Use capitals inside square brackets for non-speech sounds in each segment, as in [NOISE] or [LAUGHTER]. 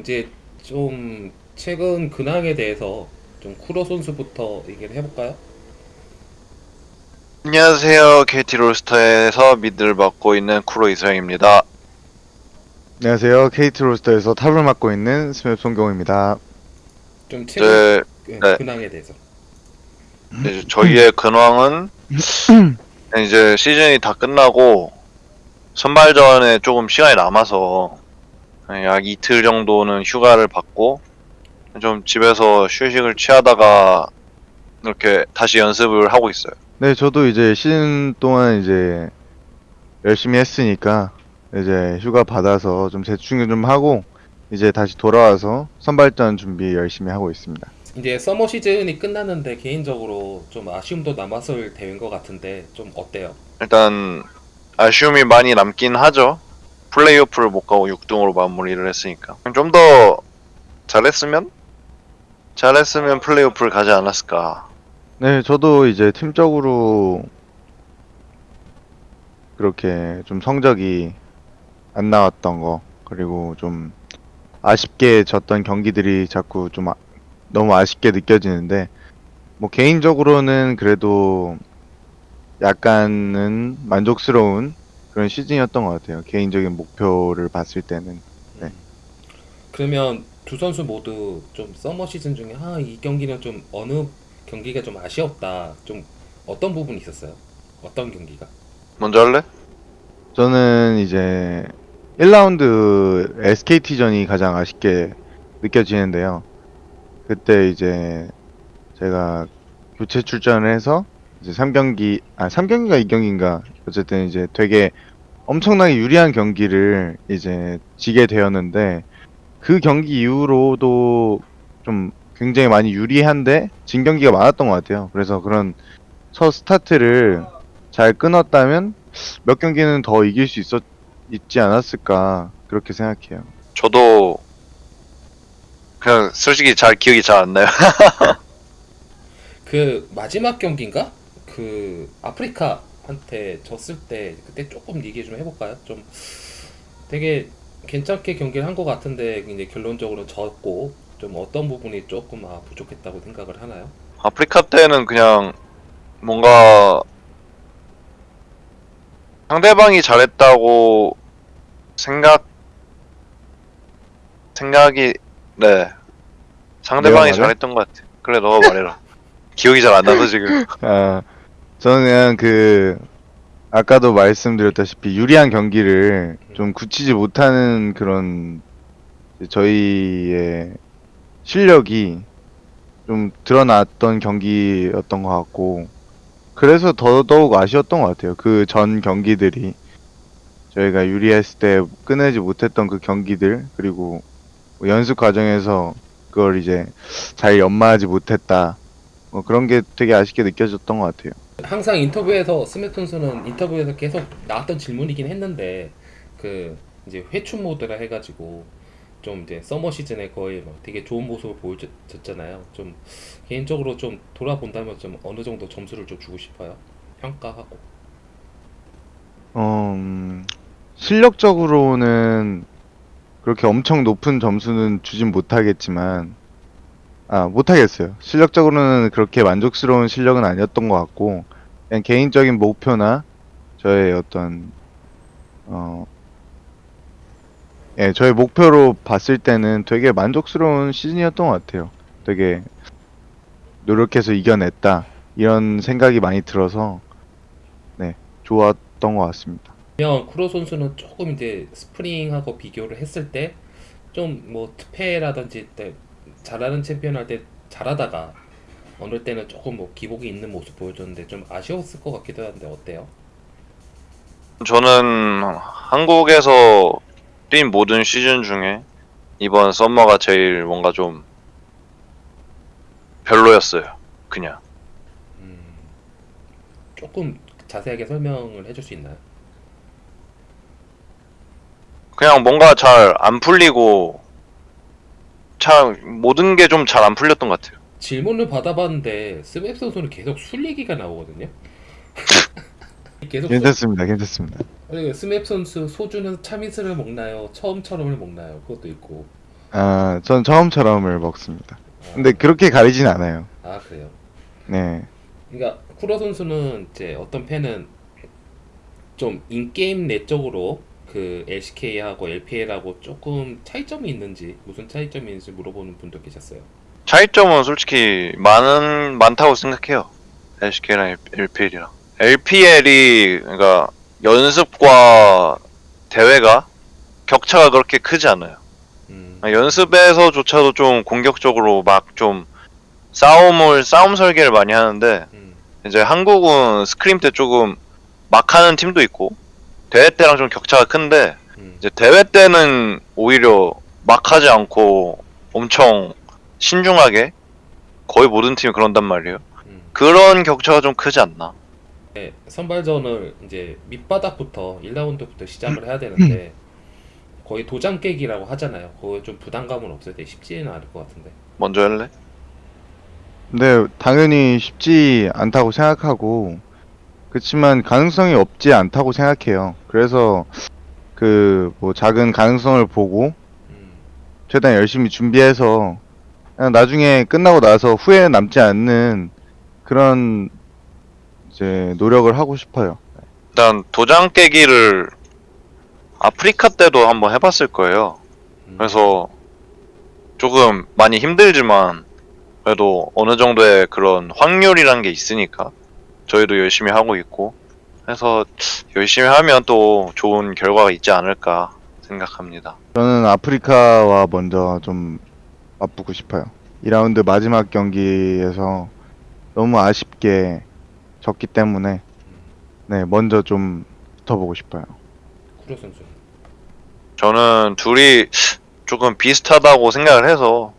이제 좀 최근 근황에 대해서 좀 쿠로 선수부터 얘기를 해볼까요? 안녕하세요. KT 롤스터에서 미드를 맡고 있는 쿠로 이서영입니다. 안녕하세요. KT 로스터에서 탑을 맡고 있는 스맵 송경호입니다. 좀 최근 이제, 그 네. 근황에 대해서. 이제 저희의 [CLEARS THROAT] 근황은 이제 시즌이 다 끝나고 선발전에 조금 시간이 남아서 약 이틀 정도는 휴가를 받고 좀 집에서 휴식을 취하다가 이렇게 다시 연습을 하고 있어요. 네, 저도 이제 시즌 동안 이제 열심히 했으니까 이제 휴가 받아서 좀 재충전 좀 하고 이제 다시 돌아와서 선발전 준비 열심히 하고 있습니다. 이제 서머 시즌이 끝났는데 개인적으로 좀 아쉬움도 남았을 대회인 것 같은데 좀 어때요? 일단 아쉬움이 많이 남긴 하죠. 플레이오프를 못 가고 6등으로 마무리를 했으니까 좀 더 잘했으면 잘했으면 플레이오프를 가지 않았을까. 네, 저도 이제 팀적으로 그렇게 좀 성적이 안 나왔던 거 그리고 좀 아쉽게 졌던 경기들이 자꾸 좀 아- 너무 아쉽게 느껴지는데 뭐 개인적으로는 그래도 약간은 만족스러운 그런 시즌이었던 것 같아요. 개인적인 목표를 봤을 때는. 네. 그러면 두 선수 모두 좀 서머 시즌 중에 아 이 경기는 좀 어느 경기가 좀 아쉬웠다. 좀 어떤 부분이 있었어요? 어떤 경기가? 먼저 할래? 저는 이제 1라운드 SKT전이 가장 아쉽게 느껴지는데요. 그때 이제 제가 교체 출전을 해서 이제 3경기, 아, 3경기가 2경기인가. 어쨌든 이제 되게 엄청나게 유리한 경기를 이제 지게 되었는데 그 경기 이후로도 좀 굉장히 많이 유리한데 진 경기가 많았던 것 같아요. 그래서 그런 첫 스타트를 잘 끊었다면 몇 경기는 더 이길 수 있었 있지 않았을까 그렇게 생각해요. 저도 그냥 솔직히 잘 기억이 잘 안 나요. [LAUGHS] 그 마지막 경기인가? 그 아프리카한테 졌을 때 그때 조금 얘기 좀 해볼까요? 좀 되게 괜찮게 경기를 한 것 같은데 이제 결론적으로 졌고 좀 어떤 부분이 조금 아 부족했다고 생각을 하나요? 아프리카 때는 그냥 뭔가 상대방이 잘했다고 생각 생각이 네 상대방이? 잘했던 것 같아. 그래 너가 말해라. [LAUGHS] 기억이 잘 안 나서 지금. 아, 저는 그 아까도 말씀드렸다시피 유리한 경기를 좀 굳히지 못하는 그런 저희의 실력이 좀 드러났던 경기였던 것 같고 그래서 더더욱 아쉬웠던 것 같아요. 그 전 경기들이 저희가 유리했을 때 끝내지 못했던 그 경기들 그리고 뭐 연습 과정에서 그걸 이제 잘 연마하지 못했다. 뭐 그런 게 되게 아쉽게 느껴졌던 것 같아요. 항상 인터뷰에서 선수는 인터뷰에서 계속 나왔던 질문이긴 했는데 그 이제 회춘 모드라 해가지고 좀 이제 서머 시즌에 거의 막 되게 좋은 모습을 보여줬잖아요. 좀 개인적으로 좀 돌아본다면 좀 어느 정도 점수를 좀 주고 싶어요. 평가하고. 어, 음, 실력적으로는 그렇게 엄청 높은 점수는 주진 못하겠지만, 아, 못하겠어요. 실력적으로는 그렇게 만족스러운 실력은 아니었던 것 같고, 그냥 개인적인 목표나 저의 어떤, 어, 예, 저의 목표로 봤을 때는 되게 만족스러운 시즌이었던 것 같아요. 되게 노력해서 이겨냈다. 이런 생각이 많이 들어서, 네, 좋았던 것 같습니다. 그러면 쿠로 선수는 조금 이제 스프링하고 비교를 했을 때 좀 뭐 특패라든지 때 잘하는 챔피언 할 때 잘하다가 어느 때는 조금 뭐 기복이 있는 모습 보여줬는데 좀 아쉬웠을 것 같기도 한데 어때요? 저는 한국에서 뛴 모든 시즌 중에 이번 썸머가 제일 뭔가 좀 별로였어요. 그냥. 음, 조금 자세하게 설명을 해줄 수 있나요? 그냥 뭔가 잘 안 풀리고 참 모든 게 좀 잘 안 풀렸던 것 같아요. 질문을 받아봤는데 스맵 선수는 계속 술 얘기가 나오거든요. [LAUGHS] 계속 술- 괜찮습니다. 괜찮습니다. 아니, 스맵 선수 소주는 참이슬을 먹나요? 처음처럼을 먹나요? 그것도 있고 아, 전 처음처럼을 먹습니다. 아, 근데 그렇게 가리진 않아요. 아 그래요. 네. 그러니까 쿠로 선수는 이제 어떤 팬은 좀 인게임 내적으로 그 LCK하고 LPL하고 조금 차이점이 있는지 무슨 차이점이 있는지 물어보는 분도 계셨어요. 차이점은 솔직히 많은 많다고 생각해요. LCK랑 LPL이랑. LPL이 그러니까 연습과 대회가 격차가 그렇게 크지 않아요. 음, 연습에서조차도 좀 공격적으로 막 좀 싸움을 싸움 설계를 많이 하는데 음, 이제 한국은 스크림 때 조금 막 하는 팀도 있고 대회 때랑 좀 격차가 큰데 음. 이제 대회 때는 오히려 막 하지 않고 엄청 신중하게 거의 모든 팀이 그런단 말이에요. 음. 그런 격차가 좀 크지 않나. 네, 선발전을 이제 밑바닥부터 1라운드부터 시작을 해야 되는데 [CLEARS THROAT] 거의 도장 깨기라고 하잖아요. 그거 좀 부담감은 없어요. 되게 쉽지는 않을 것 같은데. 먼저 할래? 근데 당연히 쉽지 않다고 생각하고 그렇지만 가능성이 없지 않다고 생각해요. 그래서 그 뭐 작은 가능성을 보고 음, 최대한 열심히 준비해서 그냥 나중에 끝나고 나서 후회 남지 않는 그런 이제 노력을 하고 싶어요. 일단 도장 깨기를 아프리카 때도 한번 해봤을 거예요. 음. 그래서 조금 많이 힘들지만 그래도 어느 정도의 그런 확률이란 게 있으니까 저희도 열심히 하고 있고 해서 열심히 하면 또 좋은 결과가 있지 않을까 생각합니다. 저는 아프리카와 먼저 좀 맞붙고 싶어요. 2라운드 마지막 경기에서 너무 아쉽게 졌기 때문에 네, 먼저 좀 붙어보고 싶어요. 쿠로 선수. 저는 둘이 조금 비슷하다고 생각을 해서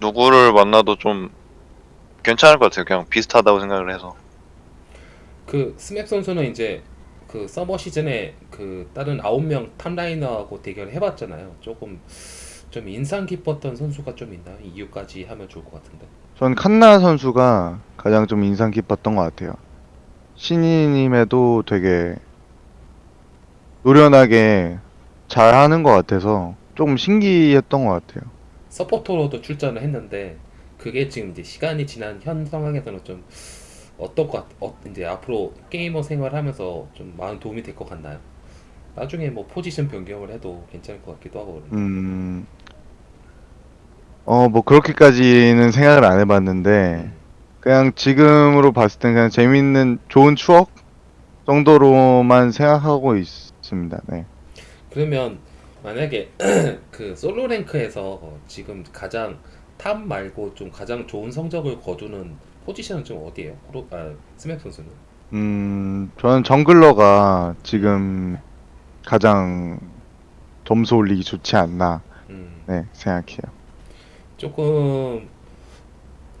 누구를 만나도 좀 괜찮을 것 같아요. 그냥 비슷하다고 생각을 해서. 그 스맵 선수는 이제 그 서머 시즌에 그 다른 아홉 명 top laner하고 대결을 해봤잖아요. 조금 좀 인상 깊었던 선수가 좀 있나요? 이유까지 하면 좋을 것 같은데. 전 칸나 선수가 가장 좀 인상 깊었던 것 같아요. 신인임에도 되게 노련하게 잘 하는 것 같아서 조금 신기했던 것 같아요. 서포터로도 출전을 했는데 그게 지금 이제 시간이 지난 현 상황에서는 좀 어떨 것 같, 어, 이제 앞으로 게이머 생활하면서 좀 많은 도움이 될 것 같나요? 나중에 뭐 포지션 변경을 해도 괜찮을 것 같기도 하고. 음, 어, 뭐 그렇게까지는 생각을 안 해봤는데 그냥 지금으로 봤을 땐 그냥 재밌는 좋은 추억 정도로만 생각하고 있습니다. 네. 그러면 만약에 [CLEARS THROAT] 그 solo rank에서 지금 가장 top 말고 좀 가장 좋은 성적을 거두는 포지션은 좀 어디예요? 쿠로, 아, 스맵 선수는? 음, 저는 jungler가 지금 가장 점수 올리기 좋지 않나, 음, 네, 생각해요. 조금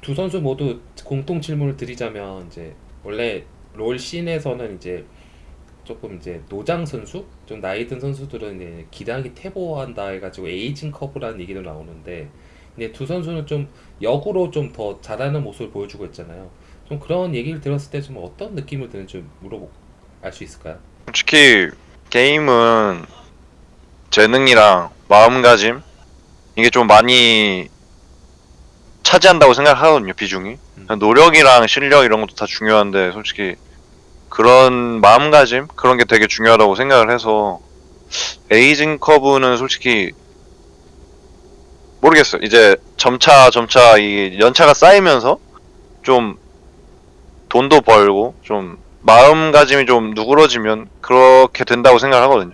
두 선수 모두 공통 질문을 드리자면 이제 원래 롤 scene에서는 이제 조금 이제 노장 선수, 좀 나이 든 선수들은 이제 기량이 퇴보한다 해가지고 에이징 커브라는 얘기도 나오는데, 근데 두 선수는 좀 역으로 좀 더 잘하는 모습을 보여주고 있잖아요. 좀 그런 얘기를 들었을 때 좀 어떤 느낌을 드는지 좀 물어보 알 수 있을까요? 솔직히 게임은 재능이랑 마음가짐 이게 좀 많이 차지한다고 생각하거든요 비중이 음. 노력이랑 실력 이런 것도 다 중요한데 솔직히 그런 마음가짐 그런 게 되게 중요하다고 생각을 해서 에이징 커브는 솔직히 모르겠어요 이제 점차 점차 이 연차가 쌓이면서 좀 돈도 벌고 좀 마음가짐이 좀 누그러지면 그렇게 된다고 생각하거든요.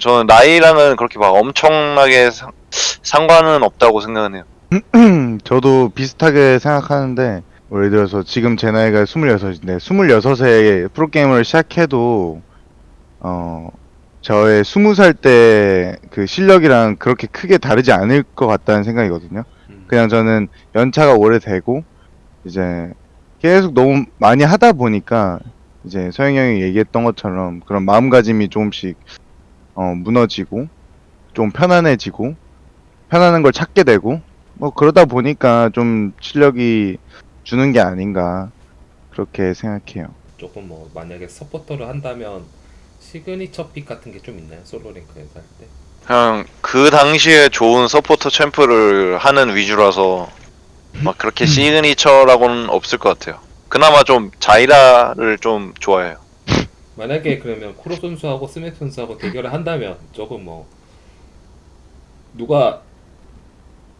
저는 나이랑은 그렇게 막 엄청나게 상, 상관은 없다고 생각은 해요. [CLEARS THROAT] 저도 비슷하게 생각하는데, 뭐 예를 들어서 지금 제 나이가 26인데, 26에 프로게이머를 시작해도, 어, 저의 20살 때 그 실력이랑 그렇게 크게 다르지 않을 것 같다는 생각이거든요. 음. 그냥 저는 연차가 오래되고 이제 계속 너무 많이 하다 보니까 이제 서영 형이 얘기했던 것처럼 그런 마음가짐이 조금씩 어, 무너지고 좀 편안해지고 편안한 걸 찾게 되고 뭐 그러다 보니까 좀 실력이 주는 게 아닌가 그렇게 생각해요. 조금 뭐 만약에 서포터를 한다면 signature pick 같은 게 좀 있나요? 솔로 랭크에서 할 때? 그냥 그 당시에 좋은 서포터 챔프를 하는 위주라서 막 그렇게 signature라고는 없을 것 같아요. 그나마 좀 자이라를 좀 좋아해요. 만약에 그러면 쿠로 선수하고 스멥 선수하고 대결을 한다면 조금 뭐 누가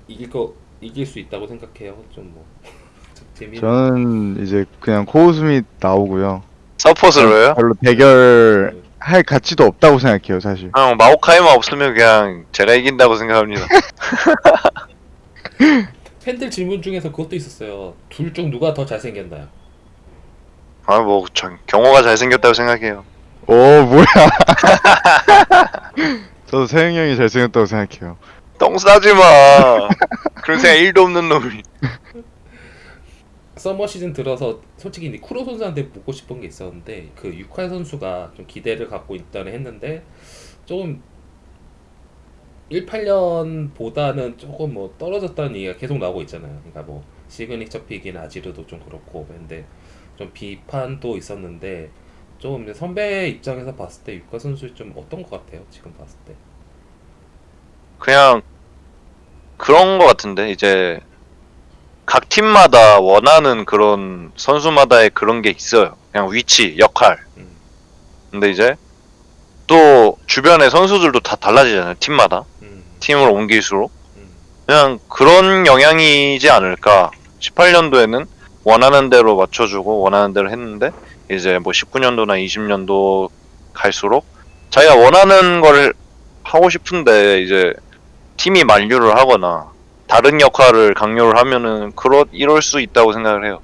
이길 거 이길 수 있다고 생각해요. 좀 뭐 [LAUGHS] 재미. 저는 이제 그냥 코우스미 나오고요. 서폿을로요? 별로 대결 할 가치도 없다고 생각해요, 사실. 그냥 마오카이만 없으면 그냥 제가 이긴다고 생각합니다. [LAUGHS] 팬들 질문 중에서 그것도 있었어요. 둘 중 누가 더 잘생겼나요? 아 뭐 전 경호가 잘생겼다고 생각해요. 오, 뭐야. [LAUGHS] 저도 세영이 형이 잘생겼다고 생각해요. 똥 싸지 마. 그런 생각 1도 없는 놈이. [LAUGHS] summer 시즌 들어서 솔직히 이제 쿠로 선수한테 묻고 싶은 게 있었는데 그 육화 선수가 좀 기대를 갖고 있다는 했는데 조금 18년보다는 조금 뭐 떨어졌다는 얘기가 계속 나오고 있잖아요. 그러니까 뭐 signature pick인 아지르도 좀 그렇고 근데 좀 비판도 있었는데 이제 선배 입장에서 봤을 때 육화 선수 좀 어떤 것 같아요? 지금 봤을 때. 그냥 그런 거 같은데 이제 각 팀마다 원하는 그런 선수마다의 그런 게 있어요. 그냥 위치, 역할. 음. 근데 이제 또 주변의 선수들도 다 달라지잖아요. 팀마다. 음. 팀으로 옮길수록. 음. 그냥 그런 영향이지 않을까. 18년도에는 원하는 대로 맞춰주고 원하는 대로 했는데 이제 뭐 19년도나 20년도 갈수록 자기가 원하는 걸 하고 싶은데 이제 팀이 만류를 하거나 다른 역할을 강요를 하면은 그러 이럴 수 있다고 생각을 해요.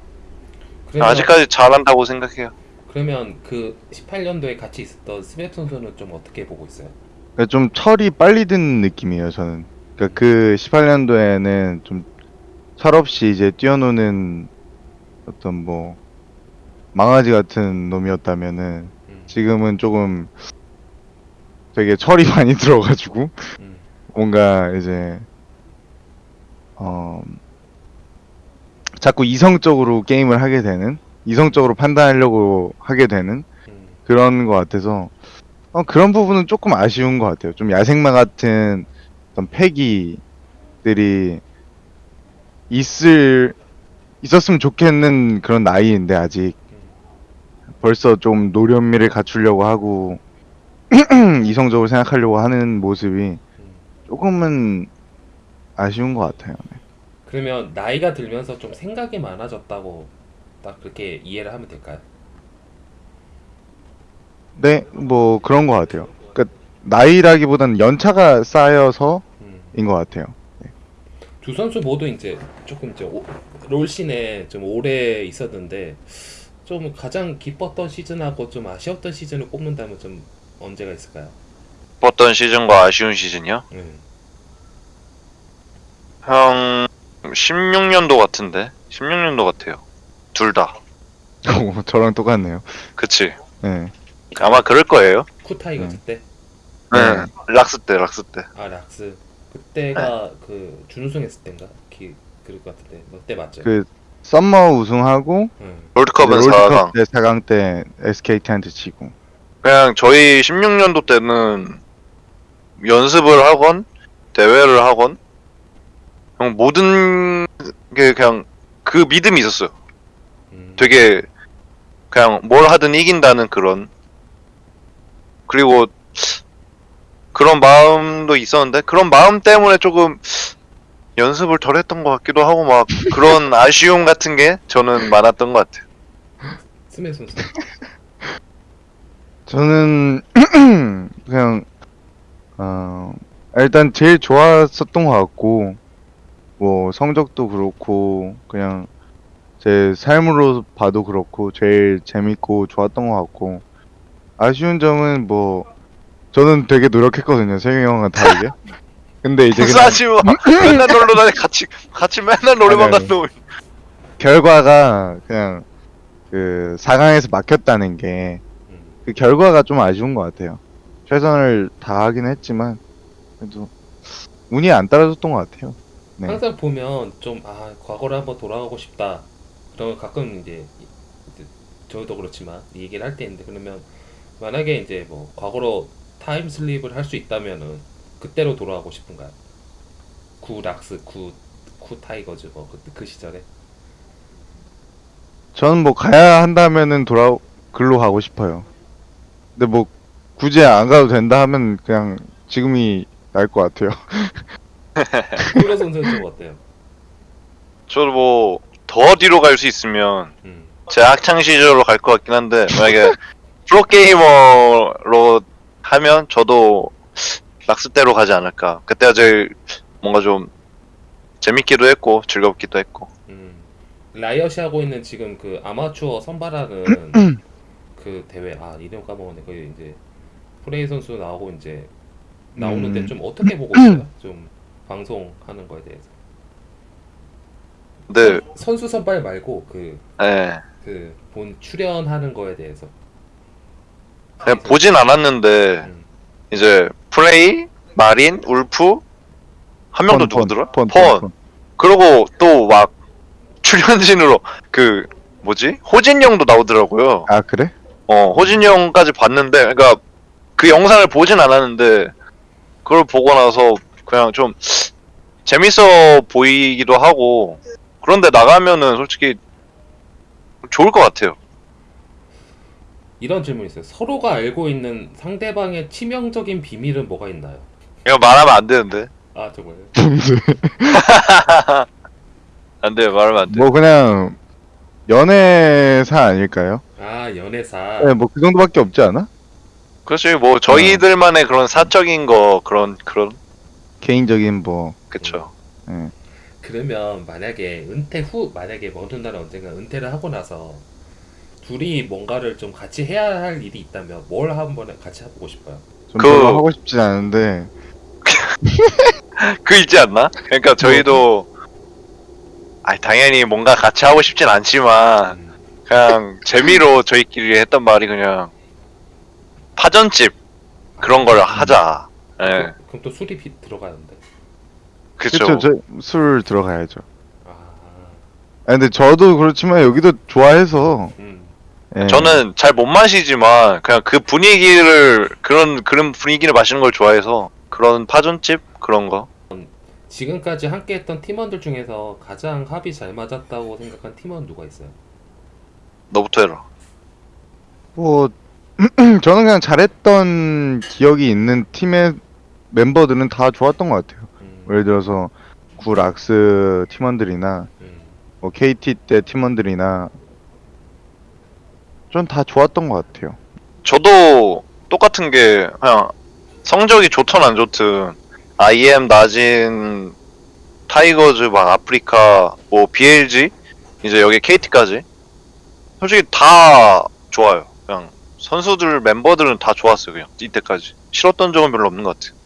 그러면, 아직까지 잘한다고 생각해요. 그러면 그 18년도에 같이 있었던 스맥 선수는 좀 어떻게 보고 있어요? 그러니까 좀 철이 빨리 든 느낌이에요, 저는. 그러니까 그 18년도에는 좀 철없이 이제 뛰어노는 어떤 뭐 망아지 같은 놈이었다면은 음. 지금은 조금 되게 철이 [LAUGHS] 많이 들어가지고 음. 뭔가 이제 어 자꾸 이성적으로 게임을 하게 되는 이성적으로 판단하려고 하게 되는 음. 그런 것 같아서 어, 그런 부분은 조금 아쉬운 것 같아요. 좀 야생마 같은 어떤 패기들이 있을 있었으면 좋겠는 그런 나이인데 아직 벌써 좀 노련미를 갖추려고 하고 [CLEARS THROAT] 이성적으로 생각하려고 하는 모습이 음. 조금은 아쉬운 것 같아요. 네. 그러면 나이가 들면서 좀 생각이 많아졌다고 딱 그렇게 이해를 하면 될까요? 네, 뭐 그런 것 같아요. 그러니까 나이라기보다는 연차가 쌓여서인 음. 것 같아요. 두 선수 모두 이제 조금 이제 오- 롤씬에 좀 오래 있었는데 좀 가장 기뻤던 시즌하고 좀 아쉬웠던 시즌을 꼽는다면 좀 언제가 있을까요? 어떤 시즌과 아쉬운 시즌이요? 음. 형 16년도 같은데 16년도 같아요. 둘 다. 오, 저랑 똑같네요. 그치. 네. 아마 그럴 거예요. 쿠타이거즈 때? 네. 네. 락스 때 락스 때. 아 락스 그때가 그 준우승했을 때인가? 기, 그럴 것 같은데 그때 맞죠? 그 summer 우승하고 음. 롤드컵은 이제 4강. 롤드컵 때 4강 때 SKT한테 지고. 그냥 저희 16년도 때는 연습을 하건 대회를 하건 그냥 모든 게 그냥 그 믿음이 있었어요. 음. 되게 그냥 뭘 하든 이긴다는 그런 그리고 그런 마음도 있었는데 그런 마음 때문에 조금 연습을 덜 했던 것 같기도 하고 막 그런 [LAUGHS] 아쉬움 같은 게 저는 많았던 것 같아요. 스메 선수 [LAUGHS] 저는 [CLEARS THROAT] 그냥 어 일단 제일 좋았었던 것 같고 뭐 성적도 그렇고 그냥 제 삶으로 봐도 그렇고 제일 재밌고 좋았던 것 같고 아쉬운 점은 뭐 저는 되게 노력했거든요 세경이 형과 다르게 [LAUGHS] 근데 이제 그냥 싸지 마. 맨날 놀러 다니 같이 같이 맨날 노래방 아니, 아니. 갔다 오. 결과가 그냥 그 4강에서 막혔다는 게그 음. 결과가 좀 아쉬운 것 같아요. 최선을 다하긴 했지만 그래도 운이 안 따라줬던 것 같아요. 네. 항상 보면 좀 아 과거로 한번 돌아가고 싶다 그런 거 가끔 이제 이제 저도 그렇지만 이 얘기를 할 때 있는데 그러면 만약에 이제 뭐 과거로 time slip을 할 수 있다면은 그때로 돌아가고 싶은가요? 구 락스, 구, 쿠 타이거즈 뭐 그, 그 시절에 저는 뭐 가야 한다면은 돌아 글로 가고 싶어요. 근데 뭐 굳이 안 가도 된다 하면 그냥 지금이 나을 것 같아요. [LAUGHS] [LAUGHS] 쿠로 선수는 좀 어때요? 저도 뭐 더 뒤로 갈 수 있으면 음. 제 학창 시절로 갈 것 같긴 한데 만약에 [LAUGHS] 프로 게이머로 하면 저도 락스대로 가지 않을까 그때가 제일 뭔가 좀 재밌기도 했고 즐겁기도 했고 음. 라이엇이 하고 있는 지금 그 아마추어 선발하는 [CLEARS THROAT] 그 대회 아 이름 까먹었네 그 이제 프레이 선수 나오고 이제 나오는데 음. 좀 어떻게 보고 있어요? 좀 방송하는 거에 대해서. 근데 선수 선발 말고 그예그본 출연하는 거에 대해서. 그냥 보진 않았는데 음. 이제 플레이 마린 울프 한명더 누구더라 펀, 펀, 펀. 그리고 또 막 [LAUGHS] 출연진으로 그 뭐지? 호진 형도 나오더라고요. 아 그래? 어, 호진이 형까지 봤는데, 그러니까 그 영상을 보진 않았는데, 그걸 보고 나서 그냥 좀 재밌어 보이기도 하고, 그런데 나가면은 솔직히 좋을 것 같아요. 이런 질문이 있어요. 서로가 알고 있는 상대방의 치명적인 비밀은 뭐가 있나요? 이거 말하면 안 되는데. 아 정말요? [LAUGHS] [LAUGHS] 안 돼요, 말하면 안 돼. 뭐 그냥 연애사 아닐까요? 아 연애사. 네, 뭐 그 정도밖에 없지 않아? 그렇지, 뭐 저희들만의 그런 사적인 거, 그런, 그런, 개인적인 뭐 그쵸. 예. 그러면 만약에 은퇴 후 만약에 먼 훗날 언젠가 은퇴를 하고 나서 둘이 뭔가를 좀 같이 해야 할 일이 있다면 뭘 한번 같이 해보고 싶어요? 좀 그- 별로 하고 싶진 않은데 [LAUGHS] 그 있지 않나? 그러니까 저희도, 아니, 당연히 뭔가 같이 하고 싶진 않지만, 음, 그냥 재미로 저희끼리 했던 말이 그냥 파전집 그런 걸 하자. 예, 그럼, 그럼 또 술이 비, 들어가는데. 그쵸. 그쵸 저술 들어가야죠. 아, 아 근데 저도 그렇지만 여기도 좋아해서 음. 예. 저는 잘 못 마시지만 그냥 그 분위기를 그런 그런 분위기를 마시는 걸 좋아해서 그런 파전집 그런 거. 지금까지 함께했던 팀원들 중에서 가장 합이 잘 맞았다고 생각한 팀원 누가 있어요? 너부터 해라. 뭐 [CLEARS THROAT] 저는 그냥 잘했던 기억이 있는 팀의 멤버들은 다 좋았던 것 같아요. 음, 예를 들어서 구 락스 팀원들이나 음, 뭐 KT 때 팀원들이나 전 다 좋았던 것 같아요. 저도 똑같은 게 그냥 성적이 좋든 안 좋든 IM 나진 타이거즈 막 아프리카 뭐 BLG 이제 여기 KT까지 솔직히 다 좋아요. 그냥 선수들 멤버들은 다 좋았어요. 그냥 이때까지 싫었던 점은 별로 없는 것 같아요.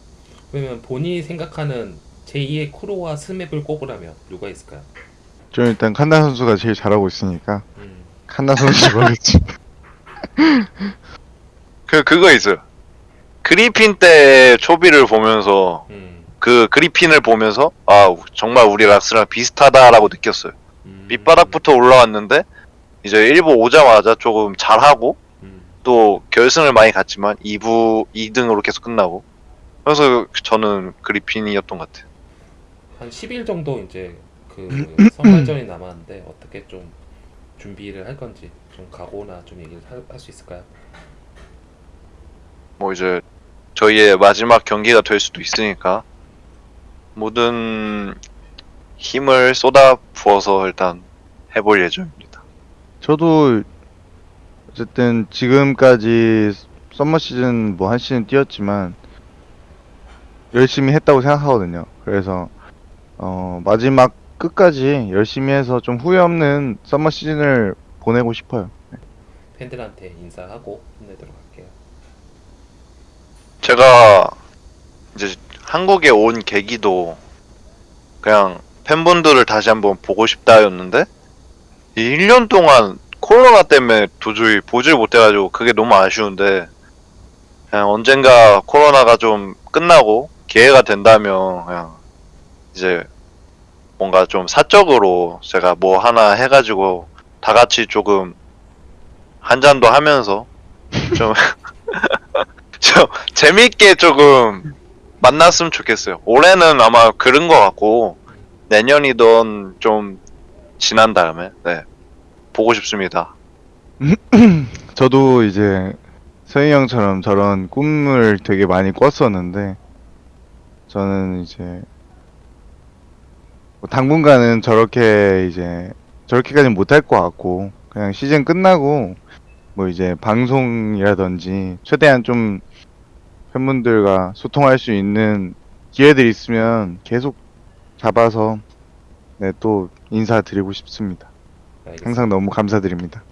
그러면 본인이 생각하는 제2의 쿠로와 스맵을 꼽으라면 누가 있을까요? 저는 일단 칸나 선수가 제일 잘하고 있으니까 음, 칸나 선수 거겠지. [LAUGHS] 그 그거 있어요. 그리핀 때 초비를 보면서 음, 그 그리핀을 보면서 아 정말 우리 락스랑 비슷하다라고 느꼈어요. 음, 밑바닥부터 올라왔는데 이제 1부 오자마자 조금 잘하고 음, 또 결승을 많이 갔지만 2부 2등으로 계속 끝나고 그래서 저는 그리핀이었던 것 같아요. 한 10일 정도 이제 그 선발전이 [CLEARS THROAT] 남았는데 어떻게 좀 준비를 할 건지 좀 각오나 좀 얘기를 할 수 있을까요? 뭐 이제 저희의 마지막 경기가 될 수도 있으니까 모든 힘을 쏟아 부어서 일단 해볼 예정입니다. 저도 어쨌든 지금까지 summer 시즌 뭐 한 시즌 뛰었지만 열심히 했다고 생각하거든요. 그래서 어 마지막 끝까지 열심히 해서 좀 후회 없는 summer 시즌을 보내고 싶어요. 팬들한테 인사하고 끝내도록 할게요. 제가 이제 한국에 온 계기도 그냥 팬분들을 다시 한번 보고 싶다였는데 이 1년 동안 코로나 때문에 도저히 보질 못해가지고 그게 너무 아쉬운데 그냥 언젠가 코로나가 좀 끝나고 기회가 된다면 그냥 이제 뭔가 좀 사적으로 제가 뭐 하나 해가지고 다 같이 조금 한 잔도 하면서 좀 [LAUGHS] 좀 재밌게 조금 만났으면 좋겠어요. 올해는 아마 그런 것 같고 내년이던 좀 지난 다음에 네 보고 싶습니다. [CLEARS THROAT] 저도 이제 서희 형처럼 저런 꿈을 되게 많이 꿨었는데 저는 이제 뭐 당분간은 저렇게 이제 저렇게까지는 못할 것 같고 그냥 시즌 끝나고 뭐 이제 방송이라든지 최대한 좀 팬분들과 소통할 수 있는 기회들이 있으면 계속 잡아서 네, 또 인사드리고 싶습니다. 알겠습니다. 항상 너무 감사드립니다.